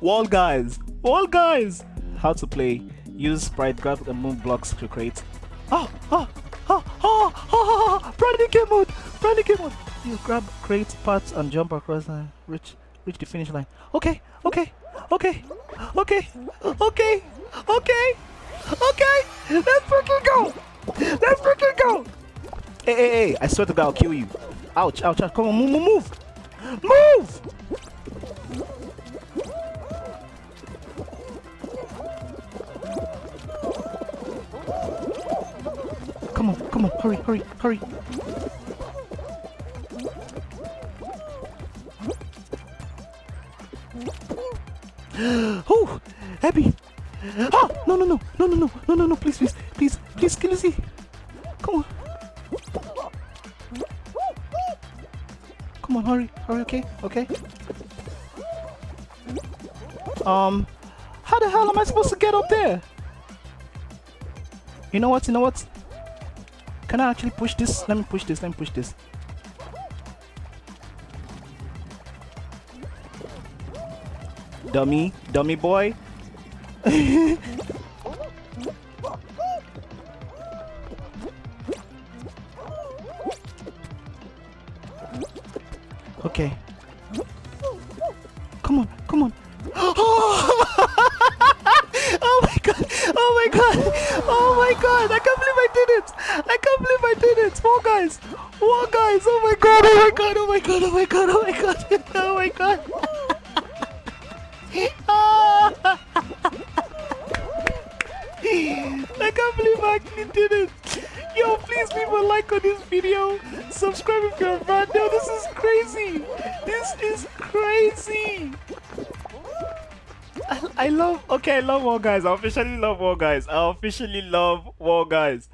Fall Guys. Fall Guys. How to play. Use sprite, grab and move blocks to create. Ah, ah, ah, oh, oh, oh, oh, oh, oh, oh. Brand new game mode. Brand new game mode. You grab, create parts and jump across and reach, reach the finish line. Okay, okay, okay, okay, okay, okay, okay. Let's freaking go. Let's freaking go. Hey, hey, hey. I swear to God, I'll kill you. Ouch, ouch, ouch. Come on, move, move, move. Move. Come on, hurry, hurry, hurry. oh, Abby. Ah, no, no, no, no, no, no, no, no, no, please, please, please, please, can you see? Come on. Come on, hurry, hurry, okay, okay. Um, how the hell am I supposed to get up there? You know what, you know what? Can I actually push this? Let me push this, let me push this. Dummy, dummy boy. okay. Come on, come on. Oh my god! Oh my god! Oh my god! I can't believe I did it! I can't believe I did guys! Four guys! Oh my god! Oh my god! Oh my god! Oh my god! Oh my god! Oh my god! Ah! I can't believe I actually did it! Yo, please leave a like on this video. Subscribe if you're fan. Yo, this is crazy. This is crazy. I, I love. Okay, I love Fall Guys. I officially love Fall Guys. I officially love Fall Guys.